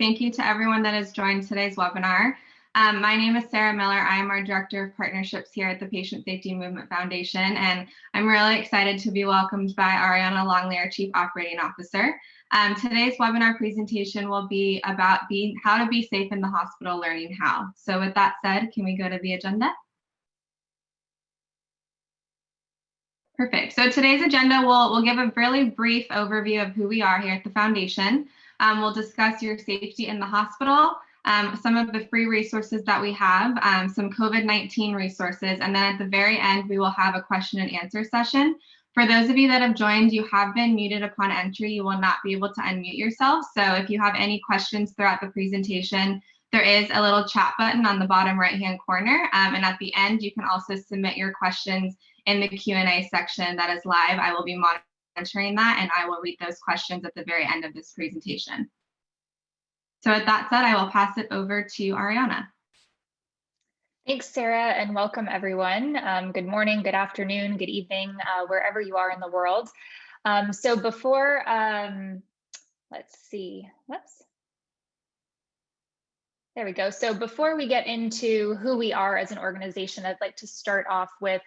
Thank you to everyone that has joined today's webinar. Um, my name is Sarah Miller. I am our Director of Partnerships here at the Patient Safety Movement Foundation, and I'm really excited to be welcomed by Ariana Longley, our Chief Operating Officer. Um, today's webinar presentation will be about being, how to be safe in the hospital, learning how. So with that said, can we go to the agenda? Perfect. So today's agenda will will give a really brief overview of who we are here at the foundation. Um, we'll discuss your safety in the hospital, um, some of the free resources that we have, um, some COVID-19 resources, and then at the very end, we will have a question and answer session. For those of you that have joined, you have been muted upon entry. You will not be able to unmute yourself. So if you have any questions throughout the presentation, there is a little chat button on the bottom right-hand corner. Um, and at the end, you can also submit your questions in the Q&A section that is live. I will be monitoring that and I will read those questions at the very end of this presentation. So with that said, I will pass it over to Ariana. Thanks, Sarah, and welcome everyone. Um, good morning, good afternoon, good evening, uh, wherever you are in the world. Um, so before, um, let's see, whoops. There we go. So before we get into who we are as an organization, I'd like to start off with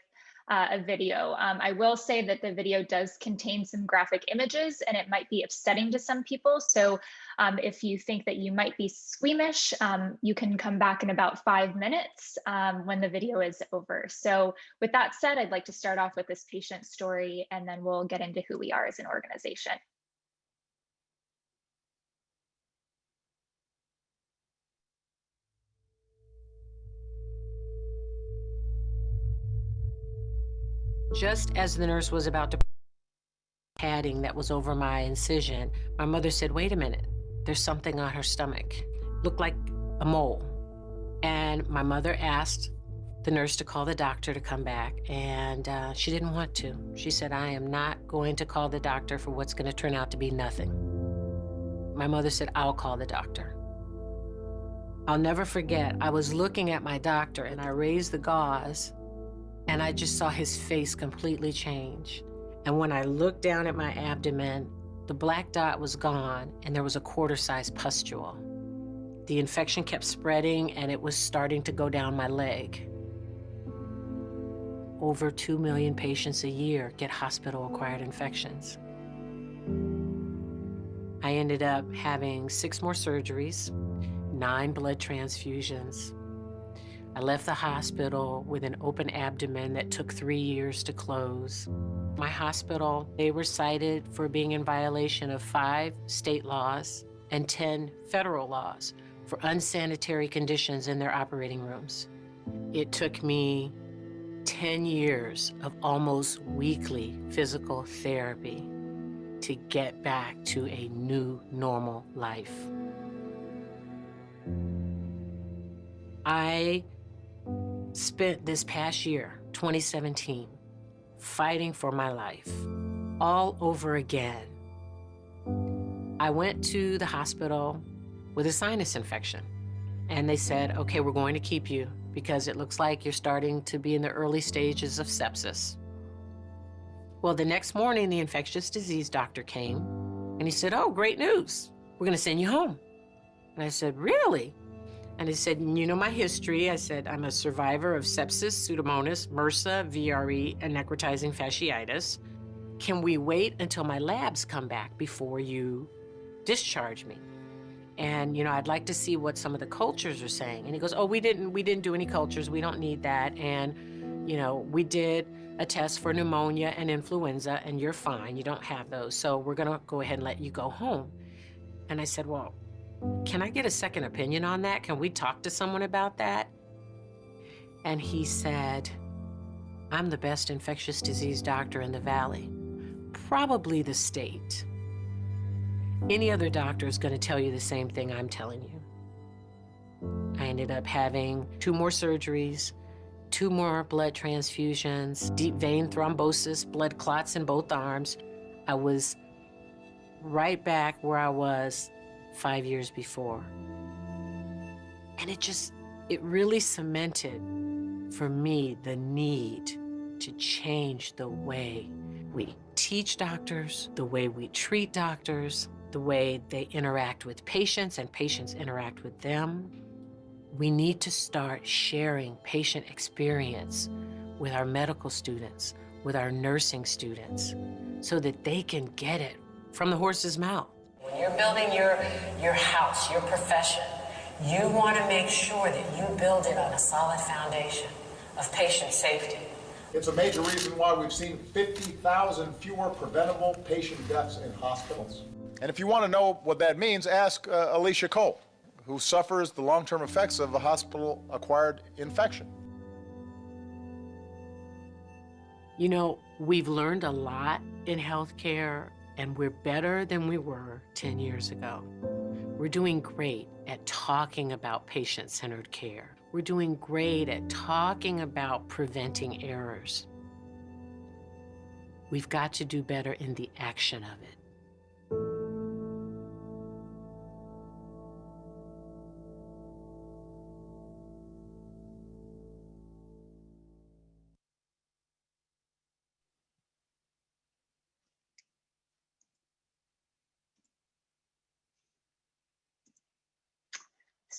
uh, a video. Um, I will say that the video does contain some graphic images and it might be upsetting to some people. So um, if you think that you might be squeamish, um, you can come back in about five minutes um, when the video is over. So with that said, I'd like to start off with this patient story and then we'll get into who we are as an organization. Just as the nurse was about to padding that was over my incision, my mother said, wait a minute, there's something on her stomach. Looked like a mole. And my mother asked the nurse to call the doctor to come back, and uh, she didn't want to. She said, I am not going to call the doctor for what's going to turn out to be nothing. My mother said, I'll call the doctor. I'll never forget, I was looking at my doctor and I raised the gauze and I just saw his face completely change. And when I looked down at my abdomen, the black dot was gone and there was a quarter-sized pustule. The infection kept spreading and it was starting to go down my leg. Over 2 million patients a year get hospital-acquired infections. I ended up having six more surgeries, nine blood transfusions, I left the hospital with an open abdomen that took three years to close. My hospital, they were cited for being in violation of five state laws and 10 federal laws for unsanitary conditions in their operating rooms. It took me 10 years of almost weekly physical therapy to get back to a new normal life. I spent this past year, 2017, fighting for my life all over again. I went to the hospital with a sinus infection and they said, okay, we're going to keep you because it looks like you're starting to be in the early stages of sepsis. Well, the next morning, the infectious disease doctor came and he said, oh, great news. We're going to send you home. And I said, really? And I said, you know my history. I said, I'm a survivor of sepsis, pseudomonas, MRSA, VRE, and necrotizing fasciitis. Can we wait until my labs come back before you discharge me? And, you know, I'd like to see what some of the cultures are saying. And he goes, oh, we didn't, we didn't do any cultures. We don't need that. And, you know, we did a test for pneumonia and influenza and you're fine. You don't have those. So we're going to go ahead and let you go home. And I said, well, can I get a second opinion on that? Can we talk to someone about that? And he said, I'm the best infectious disease doctor in the Valley, probably the state. Any other doctor is going to tell you the same thing I'm telling you. I ended up having two more surgeries, two more blood transfusions, deep vein thrombosis, blood clots in both arms. I was right back where I was five years before. And it just, it really cemented for me the need to change the way we teach doctors, the way we treat doctors, the way they interact with patients and patients interact with them. We need to start sharing patient experience with our medical students, with our nursing students, so that they can get it from the horse's mouth. When you're building your, your house, your profession, you want to make sure that you build it on a solid foundation of patient safety. It's a major reason why we've seen 50,000 fewer preventable patient deaths in hospitals. And if you want to know what that means, ask uh, Alicia Cole, who suffers the long-term effects of a hospital-acquired infection. You know, we've learned a lot in healthcare, and we're better than we were 10 years ago. We're doing great at talking about patient-centered care. We're doing great at talking about preventing errors. We've got to do better in the action of it.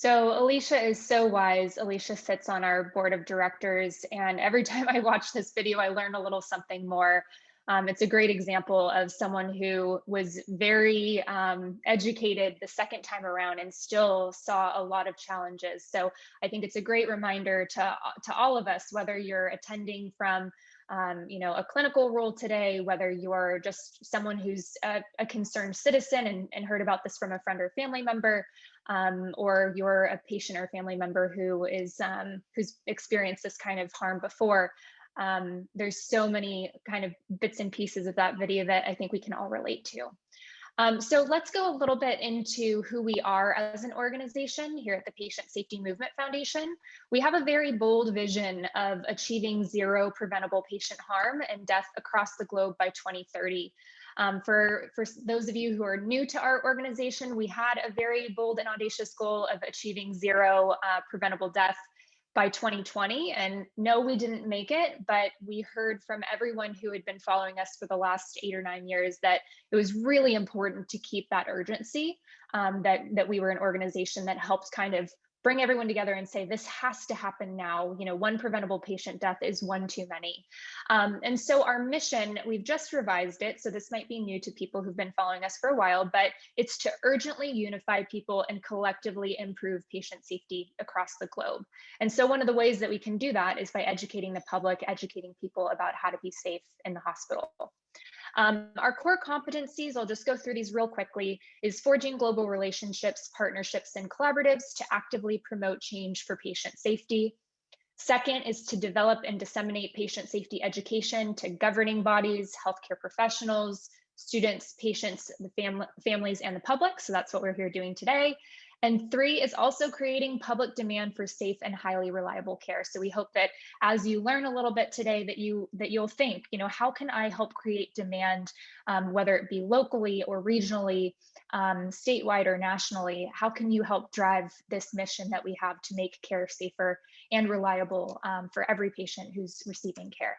So Alicia is so wise. Alicia sits on our board of directors, and every time I watch this video, I learn a little something more. Um, it's a great example of someone who was very um, educated the second time around and still saw a lot of challenges. So I think it's a great reminder to, to all of us, whether you're attending from um, you know, a clinical role today, whether you're just someone who's a, a concerned citizen and, and, heard about this from a friend or family member, um, or you're a patient or family member who is um, who's experienced this kind of harm before. Um, there's so many kind of bits and pieces of that video that I think we can all relate to. Um, so let's go a little bit into who we are as an organization here at the Patient Safety Movement Foundation. We have a very bold vision of achieving zero preventable patient harm and death across the globe by 2030. Um, for, for those of you who are new to our organization, we had a very bold and audacious goal of achieving zero uh, preventable death by 2020. And no, we didn't make it, but we heard from everyone who had been following us for the last eight or nine years that it was really important to keep that urgency, um, that, that we were an organization that helped kind of bring everyone together and say this has to happen now. You know one preventable patient death is one too many. Um, and so our mission we've just revised it so this might be new to people who've been following us for a while but it's to urgently unify people and collectively improve patient safety across the globe. And so one of the ways that we can do that is by educating the public educating people about how to be safe in the hospital um, our core competencies, I'll just go through these real quickly, is forging global relationships, partnerships, and collaboratives to actively promote change for patient safety. Second is to develop and disseminate patient safety education to governing bodies, healthcare professionals, students, patients, the fam families, and the public. So that's what we're here doing today. And three is also creating public demand for safe and highly reliable care. So we hope that as you learn a little bit today that you that you'll think, you know, how can I help create demand, um, whether it be locally or regionally, um, statewide or nationally? How can you help drive this mission that we have to make care safer and reliable um, for every patient who's receiving care?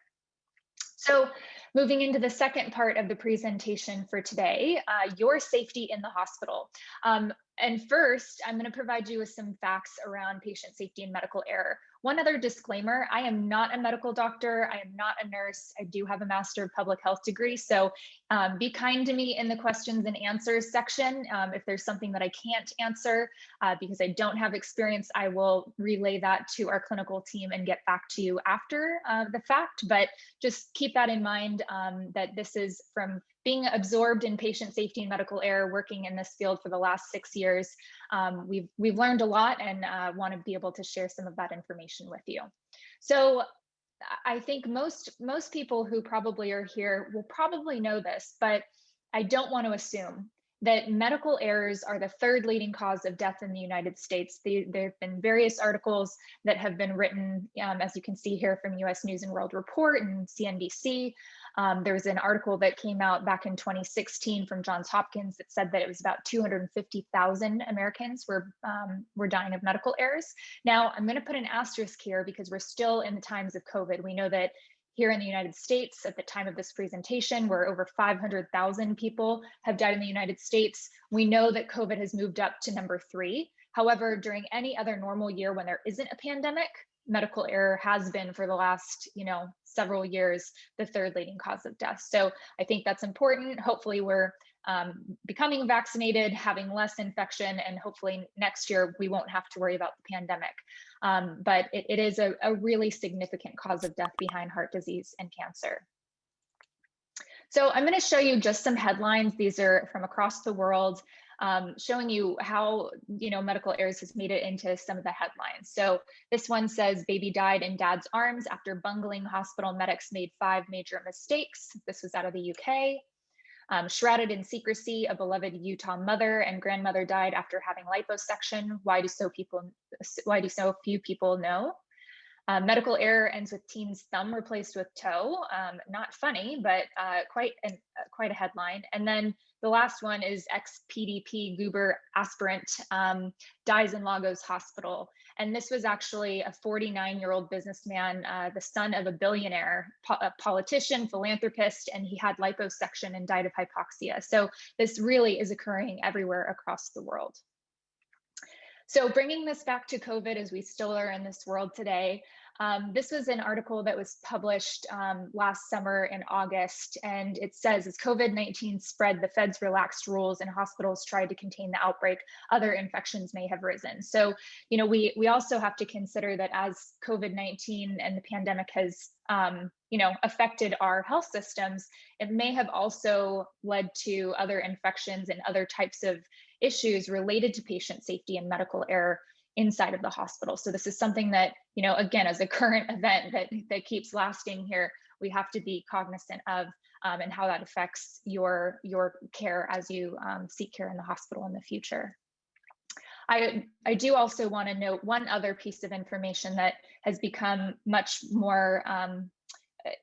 So moving into the second part of the presentation for today, uh, your safety in the hospital. Um, and first, I'm going to provide you with some facts around patient safety and medical error. One other disclaimer, I am not a medical doctor. I am not a nurse. I do have a Master of Public Health degree. So um, be kind to me in the questions and answers section. Um, if there's something that I can't answer uh, because I don't have experience, I will relay that to our clinical team and get back to you after uh, the fact. But just keep that in mind um, that this is from being absorbed in patient safety and medical error, working in this field for the last six years, um, we've, we've learned a lot and uh, want to be able to share some of that information with you. So I think most, most people who probably are here will probably know this, but I don't want to assume that medical errors are the third leading cause of death in the United States. there have been various articles that have been written, um, as you can see here from US News and World Report and CNBC, um, there was an article that came out back in 2016 from Johns Hopkins that said that it was about 250,000 Americans were um, were dying of medical errors. Now, I'm going to put an asterisk here because we're still in the times of COVID. We know that here in the United States at the time of this presentation, where over 500,000 people have died in the United States. We know that COVID has moved up to number three. However, during any other normal year when there isn't a pandemic, medical error has been for the last, you know, several years, the third leading cause of death. So I think that's important. Hopefully we're um, becoming vaccinated, having less infection, and hopefully next year we won't have to worry about the pandemic. Um, but it, it is a, a really significant cause of death behind heart disease and cancer. So I'm going to show you just some headlines. These are from across the world, um, showing you how you know medical errors has made it into some of the headlines. So this one says baby died in dad's arms after bungling hospital medics made five major mistakes. This was out of the UK. Um, shrouded in secrecy, a beloved Utah mother and grandmother died after having liposuction. Why do so people? Why do so few people know? Uh, medical error ends with teen's thumb replaced with toe. Um, not funny, but uh, quite an, uh, quite a headline. And then the last one is ex-PDP guber aspirant um, dies in Lagos Hospital. And this was actually a 49-year-old businessman, uh, the son of a billionaire, po a politician, philanthropist, and he had liposuction and died of hypoxia. So this really is occurring everywhere across the world. So bringing this back to COVID as we still are in this world today, um, this was an article that was published um, last summer in August, and it says as COVID 19 spread, the feds relaxed rules and hospitals tried to contain the outbreak, other infections may have risen. So, you know, we, we also have to consider that as COVID 19 and the pandemic has um, you know, affected our health systems, it may have also led to other infections and other types of issues related to patient safety and medical error inside of the hospital. So this is something that, you know, again, as a current event that, that keeps lasting here, we have to be cognizant of um, and how that affects your, your care as you um, seek care in the hospital in the future. I, I do also want to note one other piece of information that has become much more um,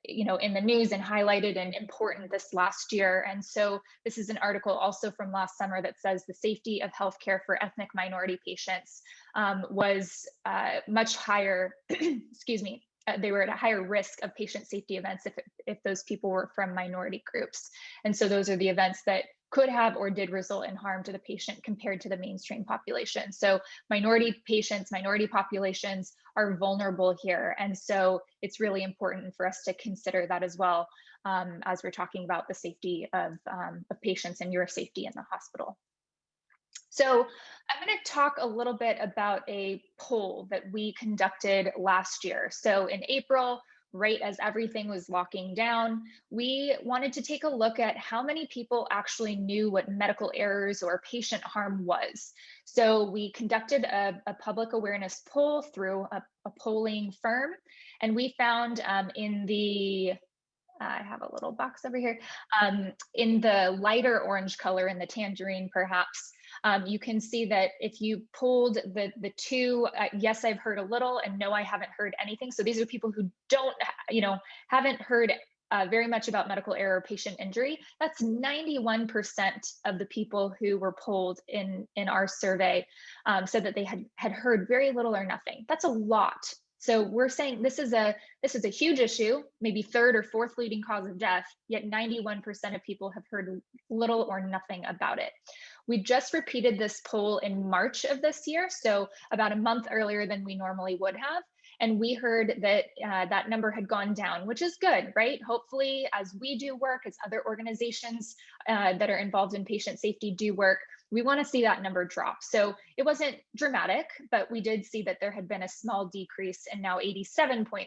you know, in the news and highlighted and important this last year. And so this is an article also from last summer that says the safety of healthcare for ethnic minority patients um, was uh, much higher, excuse me, uh, they were at a higher risk of patient safety events if, if those people were from minority groups. And so those are the events that could have or did result in harm to the patient compared to the mainstream population. So minority patients, minority populations are vulnerable here. And so it's really important for us to consider that as well um, as we're talking about the safety of, um, of patients and your safety in the hospital. So I'm going to talk a little bit about a poll that we conducted last year. So in April, right as everything was locking down, we wanted to take a look at how many people actually knew what medical errors or patient harm was. So we conducted a, a public awareness poll through a, a, polling firm, and we found um, in the I have a little box over here. Um, in the lighter orange color, in the tangerine perhaps, um, you can see that if you pulled the, the two, uh, yes, I've heard a little and no, I haven't heard anything. So these are people who don't, you know, haven't heard uh, very much about medical error patient injury. That's 91% of the people who were polled in, in our survey um, said that they had, had heard very little or nothing. That's a lot. So we're saying this is a this is a huge issue, maybe third or fourth leading cause of death, yet 91% of people have heard little or nothing about it. We just repeated this poll in March of this year, so about a month earlier than we normally would have. And we heard that uh, that number had gone down, which is good, right? Hopefully, as we do work, as other organizations uh, that are involved in patient safety do work, we want to see that number drop. So it wasn't dramatic, but we did see that there had been a small decrease, and now 87.3%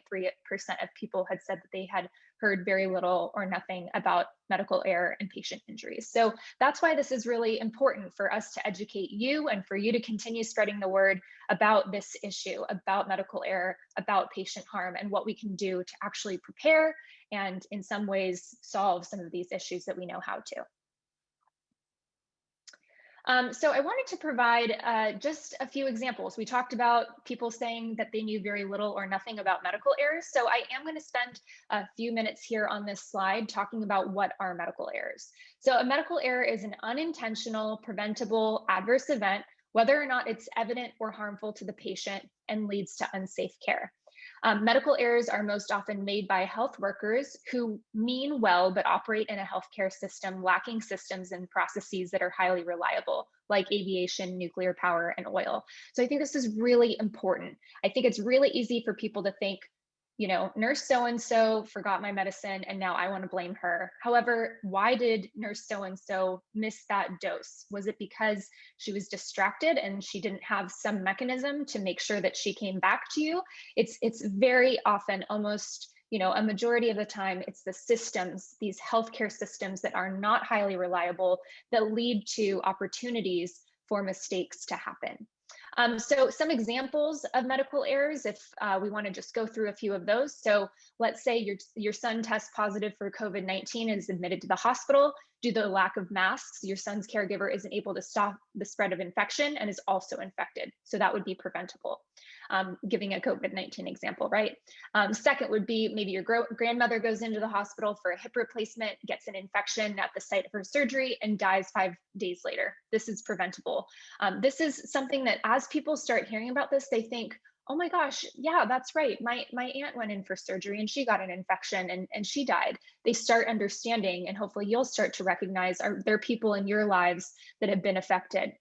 of people had said that they had heard very little or nothing about medical error and patient injuries. So that's why this is really important for us to educate you and for you to continue spreading the word about this issue, about medical error, about patient harm, and what we can do to actually prepare and in some ways solve some of these issues that we know how to. Um, so I wanted to provide uh, just a few examples. We talked about people saying that they knew very little or nothing about medical errors. So I am going to spend a few minutes here on this slide talking about what are medical errors. So a medical error is an unintentional, preventable adverse event, whether or not it's evident or harmful to the patient and leads to unsafe care. Um, medical errors are most often made by health workers who mean well but operate in a healthcare system lacking systems and processes that are highly reliable, like aviation, nuclear power, and oil. So I think this is really important. I think it's really easy for people to think, you know, nurse so and so forgot my medicine and now I want to blame her. However, why did nurse so and so miss that dose? Was it because she was distracted and she didn't have some mechanism to make sure that she came back to you? It's it's very often almost you know, a majority of the time, it's the systems, these healthcare systems that are not highly reliable that lead to opportunities for mistakes to happen. Um, so some examples of medical errors, if uh, we want to just go through a few of those. So let's say your, your son tests positive for COVID-19 and is admitted to the hospital. Due to the lack of masks, your son's caregiver isn't able to stop the spread of infection and is also infected. So that would be preventable um, giving a COVID-19 example, right? Um, second would be maybe your grandmother goes into the hospital for a hip replacement, gets an infection at the site of her surgery and dies five days later. This is preventable. Um, this is something that as people start hearing about this, they think, oh my gosh, yeah, that's right. My my aunt went in for surgery and she got an infection and, and she died. They start understanding and hopefully you'll start to recognize are there people in your lives that have been affected.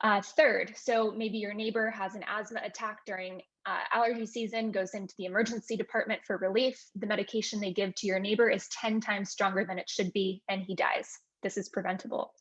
Uh, third, so maybe your neighbor has an asthma attack during uh, allergy season, goes into the emergency department for relief. The medication they give to your neighbor is 10 times stronger than it should be, and he dies. This is preventable.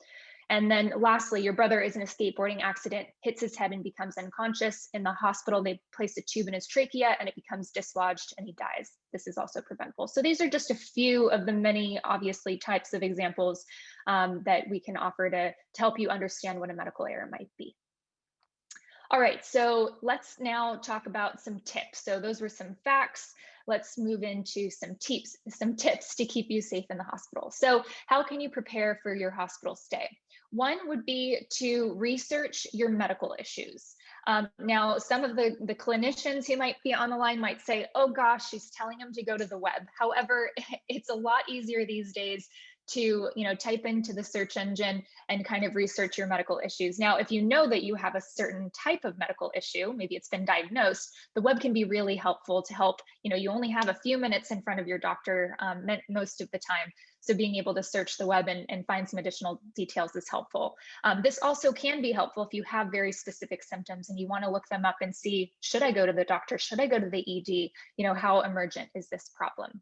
And then lastly, your brother is in a skateboarding accident, hits his head and becomes unconscious. In the hospital, they place a tube in his trachea and it becomes dislodged and he dies. This is also preventable. So these are just a few of the many, obviously, types of examples um, that we can offer to, to help you understand what a medical error might be. All right, so let's now talk about some tips. So those were some facts. Let's move into some tips, some tips to keep you safe in the hospital. So how can you prepare for your hospital stay? One would be to research your medical issues. Um, now, some of the, the clinicians who might be on the line might say, oh gosh, she's telling them to go to the web. However, it's a lot easier these days to you know type into the search engine and kind of research your medical issues now if you know that you have a certain type of medical issue maybe it's been diagnosed the web can be really helpful to help you know you only have a few minutes in front of your doctor um, most of the time so being able to search the web and, and find some additional details is helpful. Um, this also can be helpful if you have very specific symptoms and you want to look them up and see, should I go to the doctor? Should I go to the ED? You know, how emergent is this problem?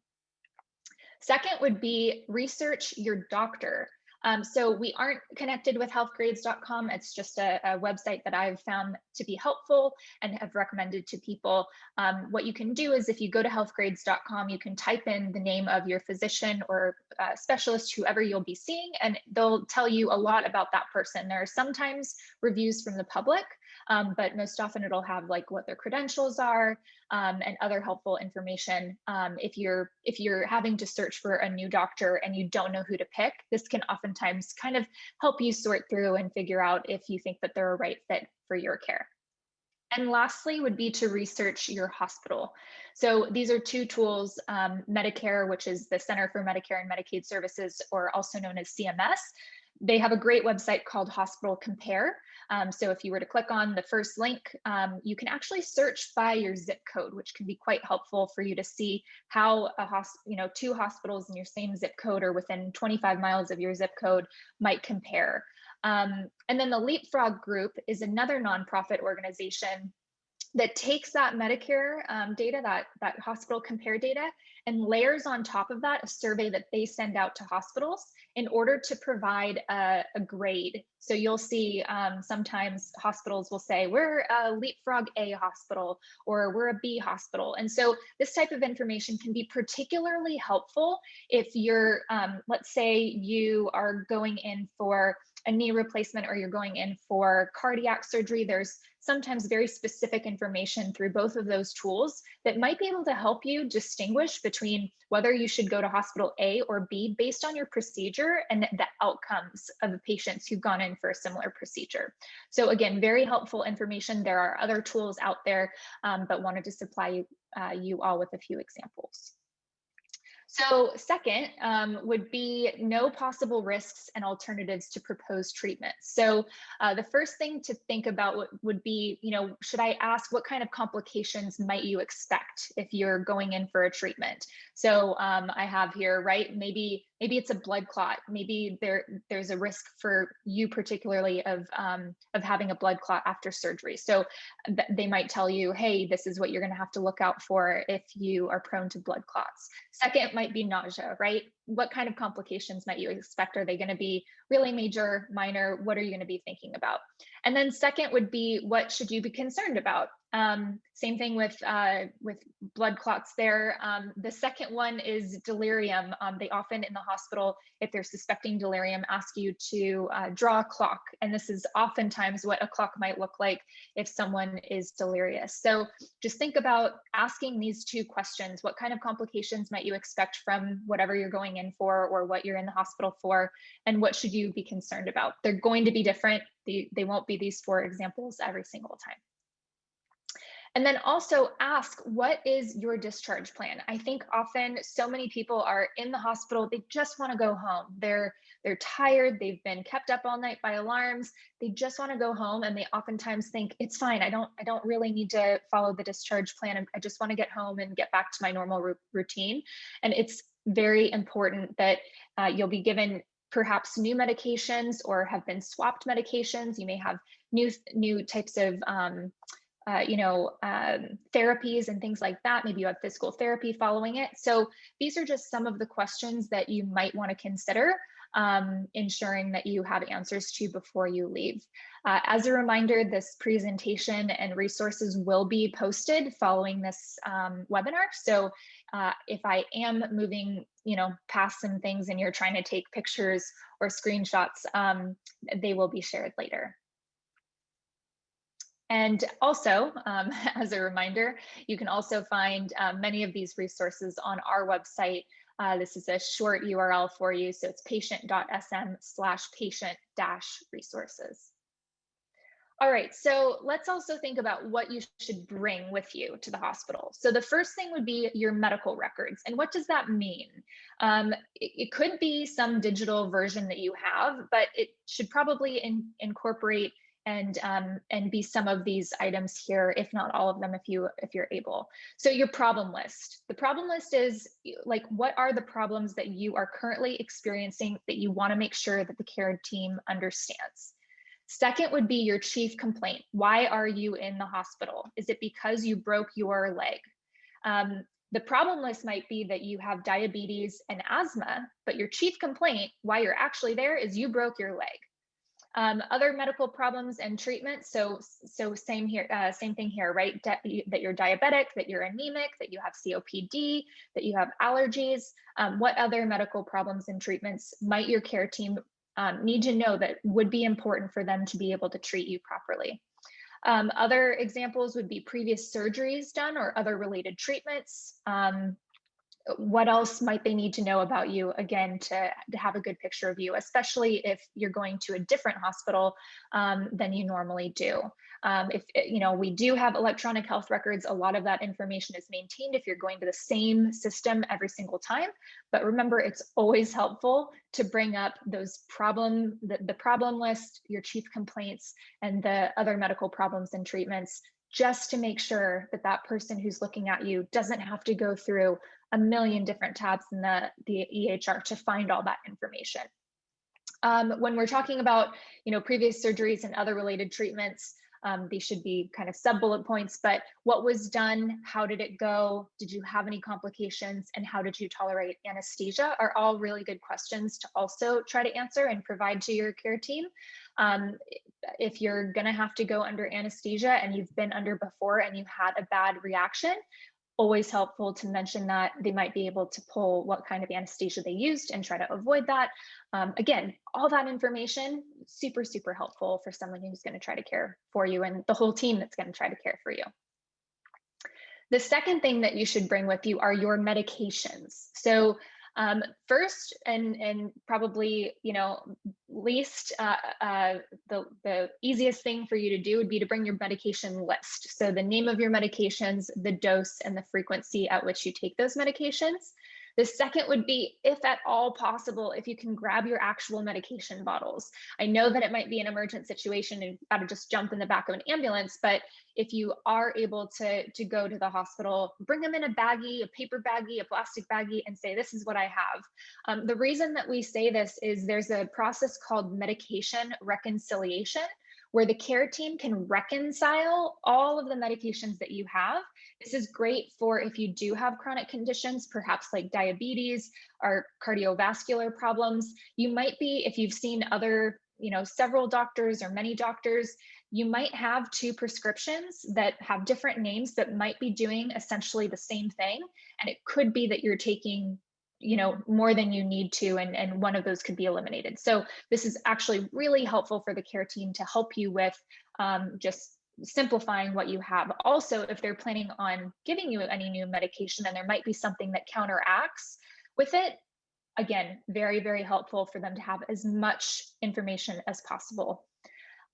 Second would be research your doctor. Um, so we aren't connected with healthgrades.com. It's just a, a, website that I've found to be helpful and have recommended to people. Um, what you can do is if you go to healthgrades.com, you can type in the name of your physician or uh, specialist, whoever you'll be seeing, and they'll tell you a lot about that person. There are sometimes reviews from the public, um, but most often it'll have like what their credentials are um, and other helpful information. Um, if you're if you're having to search for a new doctor and you don't know who to pick, this can oftentimes kind of help you sort through and figure out if you think that they're a right fit for your care. And lastly would be to research your hospital. So these are two tools, um, Medicare, which is the Center for Medicare and Medicaid Services, or also known as CMS. They have a great website called Hospital Compare. Um, so if you were to click on the first link, um, you can actually search by your zip code, which can be quite helpful for you to see how a you know, two hospitals in your same zip code or within 25 miles of your zip code might compare. Um, and then the Leapfrog Group is another nonprofit organization that takes that Medicare um, data, that, that hospital compare data, and layers on top of that a survey that they send out to hospitals in order to provide a, a grade. So you'll see um, sometimes hospitals will say, we're a Leapfrog A hospital or we're a B hospital. And so this type of information can be particularly helpful if you're, um, let's say you are going in for a knee replacement or you're going in for cardiac surgery, there's sometimes very specific information through both of those tools that might be able to help you distinguish between whether you should go to hospital A or B based on your procedure and the outcomes of the patients who've gone in for a similar procedure. So again, very helpful information. There are other tools out there, um, but wanted to supply uh, you all with a few examples. So second um, would be know possible risks and alternatives to proposed treatment. So uh, the first thing to think about would be, you know, should I ask what kind of complications might you expect if you're going in for a treatment? So um, I have here, right, maybe maybe it's a blood clot. Maybe there there's a risk for you particularly of um, of having a blood clot after surgery. So th they might tell you hey this is what you're going to have to look out for if you are prone to blood clots. Second might be nausea right? What kind of complications might you expect? Are they going to be really major minor? What are you going to be thinking about and then second would be what should you be concerned about um, same thing with uh, with blood clots there. Um, the second one is delirium. Um, they often in the hospital, if they're suspecting delirium, ask you to uh, draw a clock. And this is oftentimes what a clock might look like if someone is delirious. So just think about asking these two questions. What kind of complications might you expect from whatever you're going in for or what you're in the hospital for? And what should you be concerned about? They're going to be different. They, they won't be these four examples every single time. And then also ask, what is your discharge plan? I think often so many people are in the hospital, they just want to go home. They're they're tired, they've been kept up all night by alarms, they just want to go home and they oftentimes think it's fine. I don't I don't really need to follow the discharge plan. I just want to get home and get back to my normal routine. And it's very important that uh, you'll be given perhaps new medications or have been swapped medications. You may have new new types of um, uh, you know, um, therapies and things like that. Maybe you have physical therapy following it. So these are just some of the questions that you might want to consider um, ensuring that you have answers to before you leave. Uh, as a reminder, this presentation and resources will be posted following this um, webinar. So uh, if I am moving, you know, past some things and you're trying to take pictures or screenshots, um, they will be shared later. And also, um, as a reminder, you can also find um, many of these resources on our website. Uh, this is a short URL for you, so it's patient.sm slash patient dash resources. All right, so let's also think about what you should bring with you to the hospital. So the first thing would be your medical records. And what does that mean? Um, it, it, could be some digital version that you have, but it should probably in, incorporate and um, and be some of these items here, if not all of them, if you if you're able. So your problem list. The problem list is like what are the problems that you are currently experiencing that you want to make sure that the care team understands. Second would be your chief complaint. Why are you in the hospital? Is it because you broke your leg? Um, the problem list might be that you have diabetes and asthma, but your chief complaint, why you're actually there, is you broke your leg. Um, other medical problems and treatments. So, so same here, uh, same thing here, right? De that you're diabetic, that you're anemic, that you have COPD, that you have allergies. Um, what other medical problems and treatments might your care team um, need to know that would be important for them to be able to treat you properly? Um, other examples would be previous surgeries done or other related treatments, um, what else might they need to know about you again to, to have a good picture of you especially if you're going to a different hospital um, than you normally do. Um, if eh, you know we do have electronic health records. A lot of that information is maintained if you're going to the same system every single time. But remember it's always helpful to bring up those problem the, the problem list your chief complaints and the other medical problems and treatments just to make sure that that person who's looking at you doesn't have to go through a million different tabs in the, the EHR to find all that information. Um, when we're talking about, you know, previous surgeries and other related treatments, um, these should be kind of sub bullet points, but what was done, how did it go, did you have any complications, and how did you tolerate anesthesia are all really good questions to also try to answer and provide to your care team. Um, if you're gonna have to go under anesthesia and you've been under before and you had a bad reaction, always helpful to mention that they might be able to pull what kind of anesthesia they used and try to avoid that. Um, again, all that information, super, super helpful for someone who's going to try to care for you and the whole team that's going to try to care for you. The second thing that you should bring with you are your medications. So um, first, and and probably you know least uh, uh, the the easiest thing for you to do would be to bring your medication list. So the name of your medications, the dose, and the frequency at which you take those medications. The second would be, if at all possible, if you can grab your actual medication bottles. I know that it might be an emergent situation and got to just jump in the back of an ambulance, but if you are able to, to go to the hospital, bring them in a baggie, a paper baggie, a plastic baggie, and say, this is what I have. Um, the reason that we say this is there's a process called medication reconciliation where the care team can reconcile all of the medications that you have. This is great for if you do have chronic conditions, perhaps like diabetes or cardiovascular problems. You might be, if you've seen other, you know, several doctors or many doctors, you might have two prescriptions that have different names but might be doing essentially the same thing. And it could be that you're taking you know more than you need to and and one of those could be eliminated so this is actually really helpful for the care team to help you with um, just simplifying what you have also if they're planning on giving you any new medication and there might be something that counteracts with it again very very helpful for them to have as much information as possible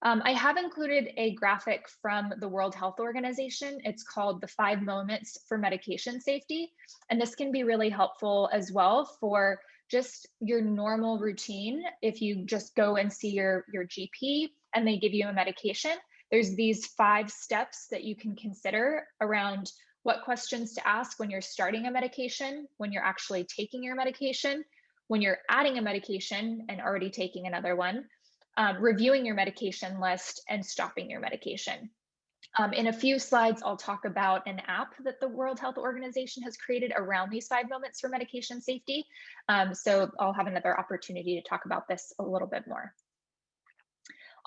um, I have included a graphic from the World Health Organization. It's called the five moments for medication safety. And this can be really helpful as well for just your normal routine. If you just go and see your, your GP and they give you a medication, there's these five steps that you can consider around what questions to ask when you're starting a medication, when you're actually taking your medication, when you're adding a medication and already taking another one, um, reviewing your medication list and stopping your medication. Um, in a few slides, I'll talk about an app that the World Health Organization has created around these five moments for medication safety. Um, so I'll have another opportunity to talk about this a little bit more.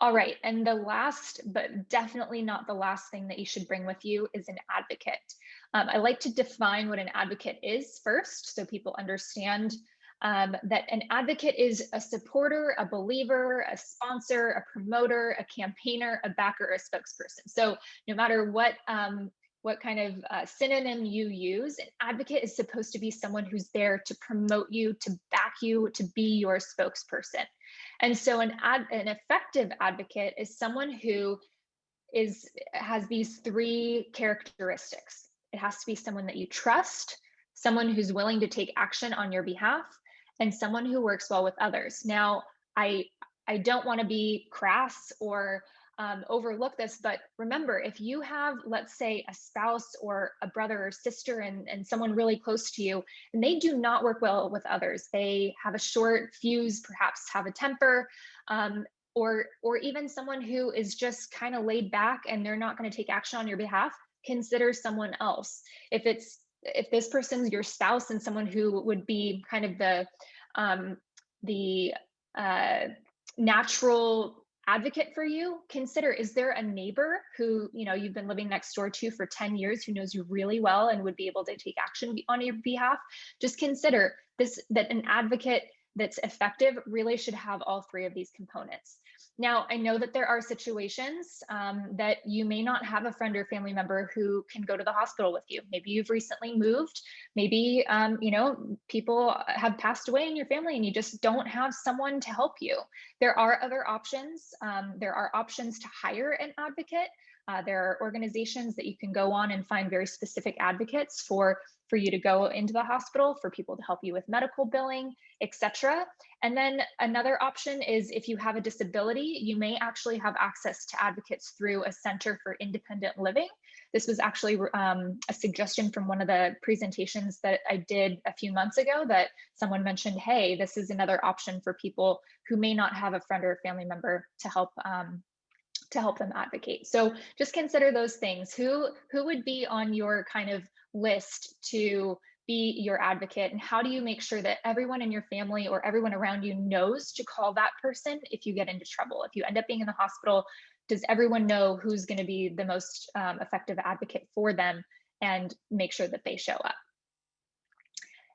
All right, and the last, but definitely not the last thing that you should bring with you is an advocate. Um, I like to define what an advocate is first so people understand um, that an advocate is a supporter, a believer, a sponsor, a promoter, a campaigner, a backer, a spokesperson. So no matter what um, what kind of uh, synonym you use, an advocate is supposed to be someone who's there to promote you, to back you, to be your spokesperson. And so an ad, an effective advocate is someone who is has these three characteristics. It has to be someone that you trust, someone who's willing to take action on your behalf, and someone who works well with others. Now, I I don't want to be crass or um, overlook this, but remember, if you have, let's say, a spouse or a brother or sister and, and someone really close to you, and they do not work well with others, they have a short fuse, perhaps have a temper, um, or or even someone who is just kind of laid back and they're not going to take action on your behalf, consider someone else. If it's if this person's your spouse and someone who would be kind of the um, the uh, natural advocate for you consider is there a neighbor who you know you've been living next door to for 10 years who knows you really well and would be able to take action on your behalf? Just consider this that an advocate that's effective really should have all three of these components now, I know that there are situations um, that you may not have a friend or family member who can go to the hospital with you. Maybe you've recently moved. Maybe, um, you know, people have passed away in your family and you just don't have someone to help you. There are other options. Um, there are options to hire an advocate. Uh, there are organizations that you can go on and find very specific advocates for for you to go into the hospital, for people to help you with medical billing, etc. And then another option is if you have a disability, you may actually have access to advocates through a Center for Independent Living. This was actually um, a suggestion from one of the presentations that I did a few months ago that someone mentioned, hey, this is another option for people who may not have a friend or a family member to help um, to help them advocate. So just consider those things. Who who would be on your kind of list to be your advocate and how do you make sure that everyone in your family or everyone around you knows to call that person if you get into trouble if you end up being in the hospital does everyone know who's going to be the most um, effective advocate for them and make sure that they show up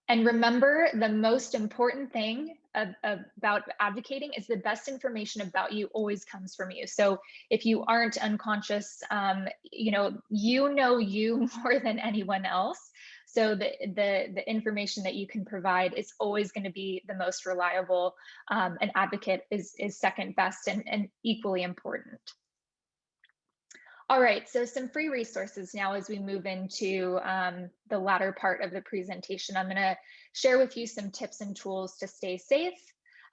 and remember the most important thing about advocating is the best information about you always comes from you. So if you aren't unconscious, um, you know, you know you more than anyone else. So the, the, the information that you can provide is always going to be the most reliable. Um, an advocate is, is second best and, and equally important. All right, so some free resources now as we move into um, the latter part of the presentation. I'm gonna share with you some tips and tools to stay safe.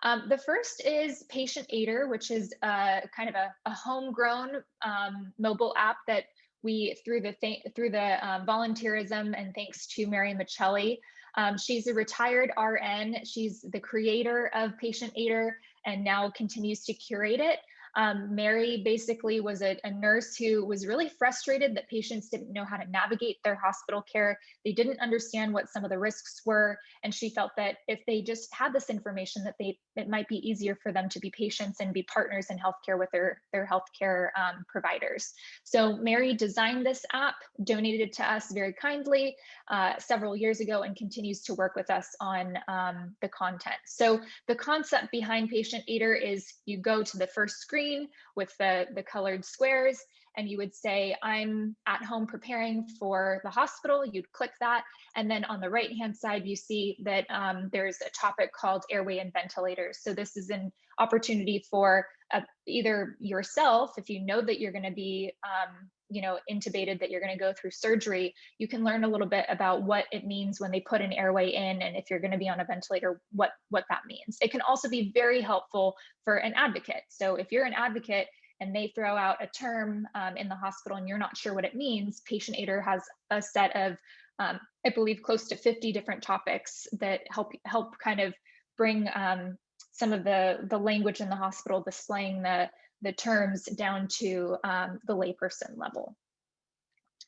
Um, the first is Patient Aider, which is uh, kind of a, a homegrown um, mobile app that we, through the through the um, volunteerism and thanks to Mary Michelli, um, she's a retired RN. She's the creator of Patient Aider and now continues to curate it. Um, Mary basically was a, a, nurse who was really frustrated that patients didn't know how to navigate their hospital care. They didn't understand what some of the risks were. And she felt that if they just had this information that they it might be easier for them to be patients and be partners in healthcare with their, their healthcare um, providers. So Mary designed this app, donated it to us very kindly uh, several years ago and continues to work with us on um, the content. So the concept behind Patient Aider is you go to the first screen screen with the, the colored squares and you would say, I'm at home preparing for the hospital. You'd click that. And then on the right hand side, you see that um, there's a topic called airway and ventilators. So this is an opportunity for uh, either yourself, if you know that you're going to be um, you know intubated that you're going to go through surgery you can learn a little bit about what it means when they put an airway in and if you're going to be on a ventilator what what that means. It can also be very helpful for an advocate. So if you're an advocate and they throw out a term um, in the hospital and you're not sure what it means patient aider has a set of um, i believe close to 50 different topics that help help kind of bring um, some of the the language in the hospital displaying the the terms down to um, the layperson level.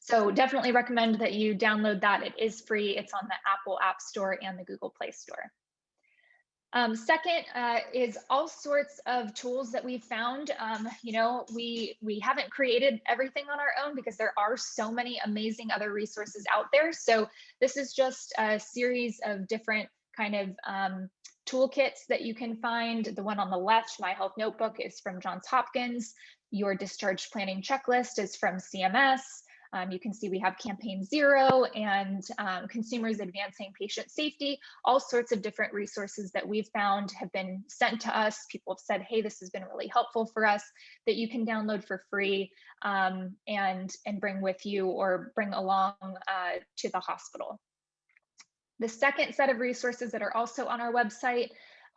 So definitely recommend that you download that. It is free. It's on the Apple App Store and the Google Play Store. Um, second uh, is all sorts of tools that we've found. Um, you know, we we haven't created everything on our own because there are so many amazing other resources out there. So this is just a series of different kind of um, toolkits that you can find. The one on the left, My Health Notebook, is from Johns Hopkins. Your discharge planning checklist is from CMS. Um, you can see we have Campaign Zero and um, Consumers Advancing Patient Safety, all sorts of different resources that we've found have been sent to us. People have said, hey, this has been really helpful for us that you can download for free um, and, and bring with you or bring along uh, to the hospital. The second set of resources that are also on our website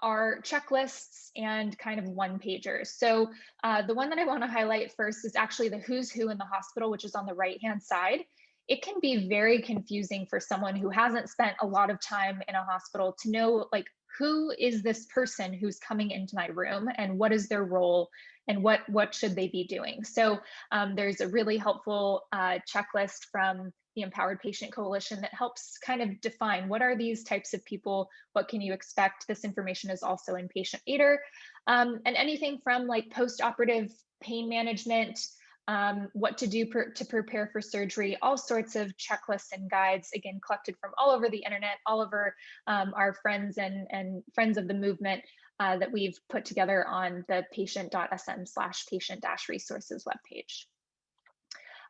are checklists and kind of one pagers. So uh, the one that I want to highlight first is actually the who's who in the hospital, which is on the right hand side. It can be very confusing for someone who hasn't spent a lot of time in a hospital to know like who is this person who's coming into my room and what is their role and what what should they be doing. So um, there's a really helpful uh, checklist from the Empowered Patient Coalition that helps kind of define what are these types of people, what can you expect? This information is also in Patient Aider. Um, and anything from like post-operative pain management, um, what to do per, to prepare for surgery, all sorts of checklists and guides, again, collected from all over the internet, all over um, our friends and, and friends of the movement uh, that we've put together on the patient.sm slash patient dash resources webpage.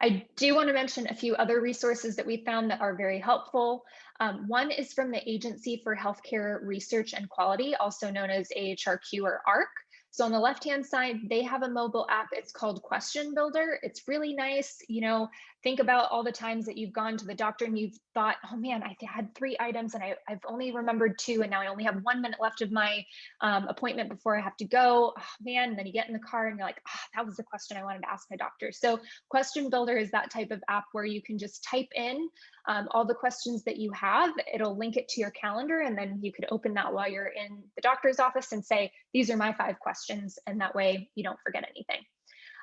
I do want to mention a few other resources that we found that are very helpful. Um, one is from the Agency for Healthcare Research and Quality, also known as AHRQ or ARC. So on the left-hand side, they have a mobile app. It's called Question Builder. It's really nice. You know, think about all the times that you've gone to the doctor and you've thought, oh man, I had three items and I, have only remembered two, and now I only have one minute left of my um, appointment before I have to go. Oh, man, and then you get in the car and you're like, oh, that was the question I wanted to ask my doctor. So Question Builder is that type of app where you can just type in um, all the questions that you have. It'll link it to your calendar, and then you could open that while you're in the doctor's office and say, these are my five questions, and that way you don't forget anything.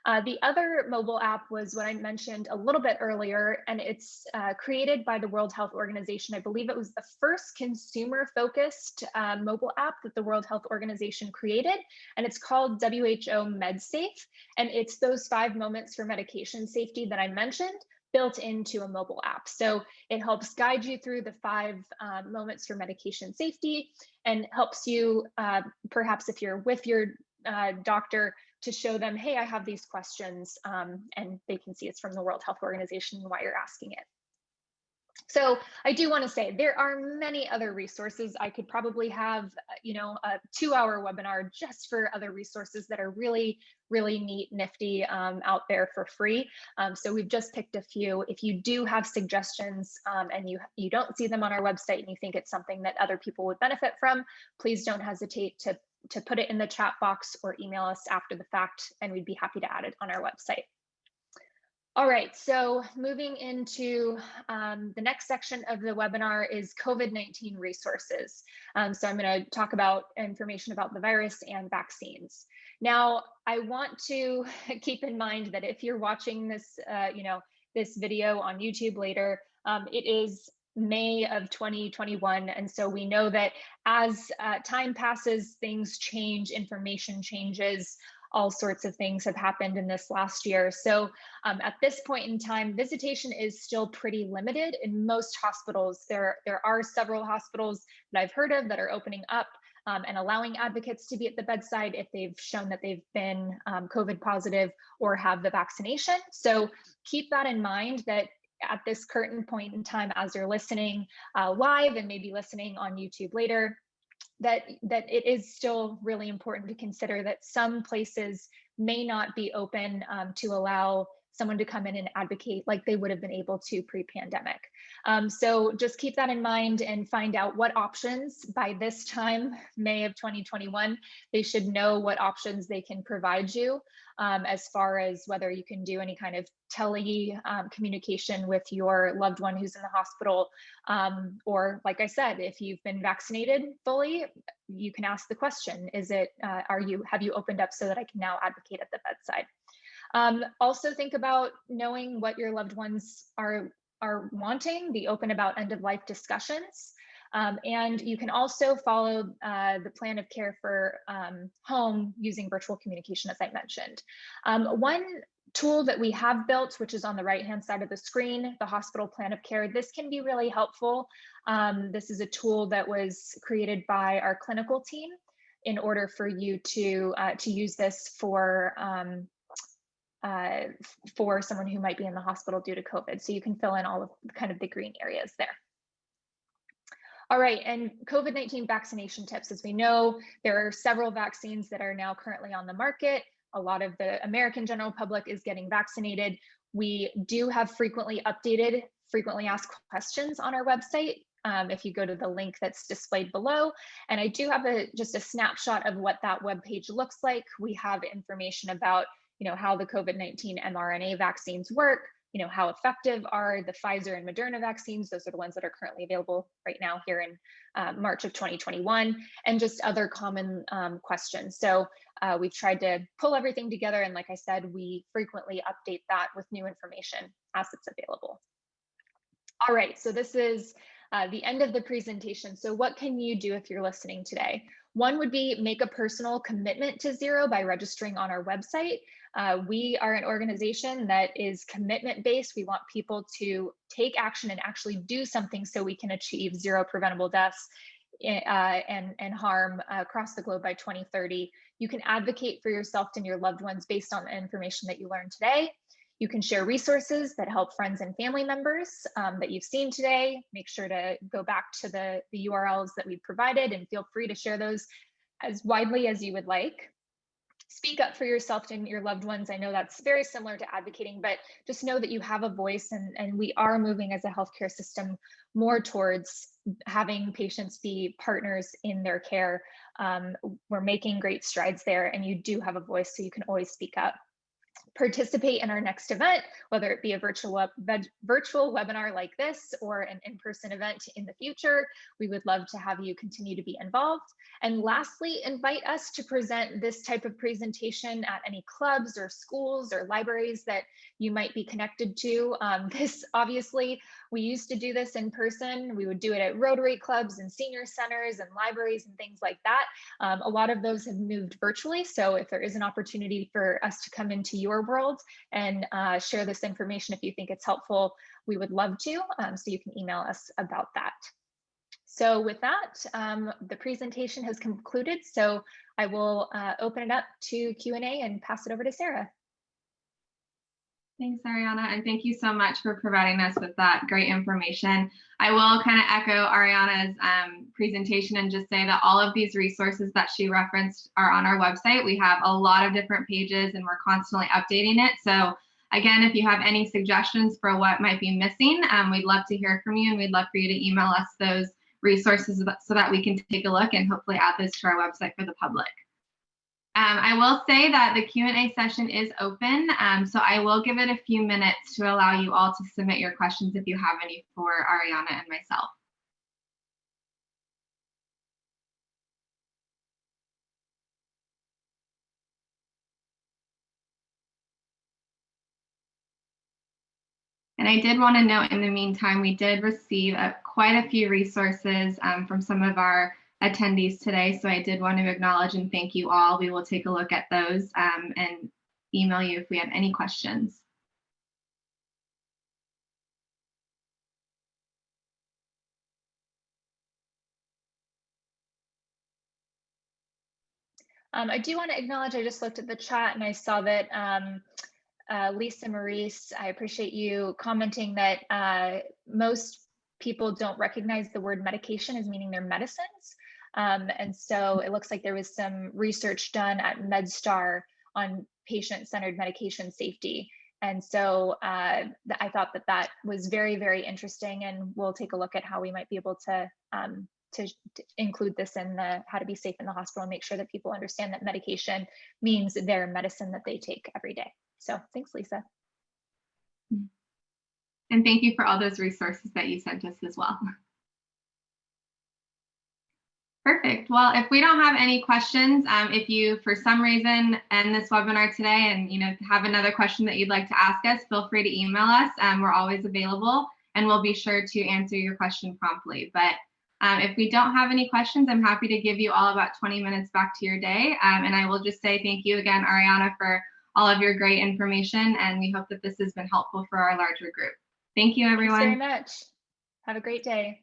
Uh, the other mobile app was what I mentioned a little bit earlier, and it's uh, created by the World Health Organization. I believe it was the first consumer focused uh, mobile app that the World Health Organization created, and it's called WHO MedSafe. And it's those five moments for medication safety that I mentioned, built into a mobile app. So it helps guide you through the five uh, moments for medication safety and helps you, uh, perhaps if you're with your uh, doctor, to show them, hey, I have these questions, um, and they can see it's from the World Health Organization and why you're asking it. So I do want to say there are many other resources. I could probably have, uh, you know, a two hour webinar just for other resources that are really, really neat, nifty um, out there for free. Um, so we've just picked a few. If you do have suggestions um, and you, you don't see them on our website and you think it's something that other people would benefit from, please don't hesitate to, to put it in the chat box or email us after the fact and we'd be happy to add it on our website. All right, so moving into um, the next section of the webinar is COVID-19 resources. Um, so I'm going to talk about information about the virus and vaccines. Now, I want to keep in mind that if you're watching this, uh, you know, this video on YouTube later, um, it is May of 2021. And so we know that as uh, time passes, things change, information changes all sorts of things have happened in this last year. So um, at this point in time, visitation is still pretty limited in most hospitals. There, there are several hospitals that I've heard of that are opening up um, and allowing advocates to be at the bedside if they've shown that they've been um, COVID positive or have the vaccination. So keep that in mind that at this current point in time, as you're listening uh, live and maybe listening on YouTube later, that that it is still really important to consider that some places may not be open um, to allow someone to come in and advocate like they would have been able to pre-pandemic. Um, so just keep that in mind and find out what options by this time, May of 2021, they should know what options they can provide you um, as far as whether you can do any kind of tele um, communication with your loved one who's in the hospital. Um, or like I said, if you've been vaccinated fully, you can ask the question, is it, uh, are you, have you opened up so that I can now advocate at the bedside? Um, also think about knowing what your loved ones are, are wanting, be open about end of life discussions. Um, and you can also follow uh, the plan of care for um, home using virtual communication, as I mentioned. Um, one tool that we have built, which is on the right hand side of the screen, the hospital plan of care, this can be really helpful. Um, this is a tool that was created by our clinical team in order for you to, uh, to use this for um, uh, for someone who might be in the hospital due to COVID. So you can fill in all of kind of the green areas there. All right, and COVID-19 vaccination tips. As we know, there are several vaccines that are now currently on the market. A lot of the American general public is getting vaccinated. We do have frequently updated, frequently asked questions on our website. Um, if you go to the link that's displayed below. And I do have a just a snapshot of what that web page looks like. We have information about you know, how the COVID-19 mRNA vaccines work, you know, how effective are the Pfizer and Moderna vaccines? Those are the ones that are currently available right now here in uh, March of 2021, and just other common um, questions. So uh, we've tried to pull everything together. And like I said, we frequently update that with new information as it's available. All right, so this is uh, the end of the presentation. So what can you do if you're listening today? One would be make a personal commitment to zero by registering on our website. Uh, we are an organization that is commitment based. We want people to take action and actually do something so we can achieve zero preventable deaths eh, uh, and, and harm across the globe by 2030. You can advocate for yourself and your loved ones based on the information that you learned today. You can share resources that help friends and family members um, that you've seen today. Make sure to go back to the, the URLs that we've provided and feel free to share those as widely as you would like speak up for yourself and your loved ones. I know that's very similar to advocating, but just know that you have a voice and, and we are moving as a healthcare system more towards having patients be partners in their care. Um, we're making great strides there and you do have a voice, so you can always speak up participate in our next event, whether it be a virtual, web, virtual webinar like this or an in-person event in the future. We would love to have you continue to be involved. And lastly, invite us to present this type of presentation at any clubs or schools or libraries that you might be connected to. Um, this obviously, we used to do this in person. We would do it at Rotary clubs and senior centers and libraries and things like that. Um, a lot of those have moved virtually. So if there is an opportunity for us to come into your world and uh, share this information if you think it's helpful, we would love to. Um, so you can email us about that. So with that, um, the presentation has concluded. So I will uh, open it up to Q&A and pass it over to Sarah. Thanks, Ariana, and thank you so much for providing us with that great information. I will kind of echo Ariana's um, presentation and just say that all of these resources that she referenced are on our website. We have a lot of different pages and we're constantly updating it. So again, if you have any suggestions for what might be missing, um, we'd love to hear from you and we'd love for you to email us those resources so that we can take a look and hopefully add those to our website for the public. Um, I will say that the Q&A session is open, um, so I will give it a few minutes to allow you all to submit your questions if you have any for Ariana and myself. And I did want to note in the meantime, we did receive a, quite a few resources um, from some of our attendees today. So I did want to acknowledge and thank you all. We will take a look at those um, and email you if we have any questions. Um, I do want to acknowledge, I just looked at the chat and I saw that um, uh, Lisa Maurice, I appreciate you commenting that uh, most people don't recognize the word medication as meaning their medicines. Um, and so it looks like there was some research done at MedStar on patient-centered medication safety. And so uh, I thought that that was very, very interesting, and we'll take a look at how we might be able to, um, to, to include this in the how to be safe in the hospital and make sure that people understand that medication means their medicine that they take every day. So thanks, Lisa. And thank you for all those resources that you sent us as well. Perfect. Well, if we don't have any questions, um, if you, for some reason, end this webinar today and you know have another question that you'd like to ask us, feel free to email us. Um, we're always available, and we'll be sure to answer your question promptly. But um, if we don't have any questions, I'm happy to give you all about 20 minutes back to your day. Um, and I will just say thank you again, Ariana, for all of your great information, and we hope that this has been helpful for our larger group. Thank you, everyone. Thanks very much. Have a great day.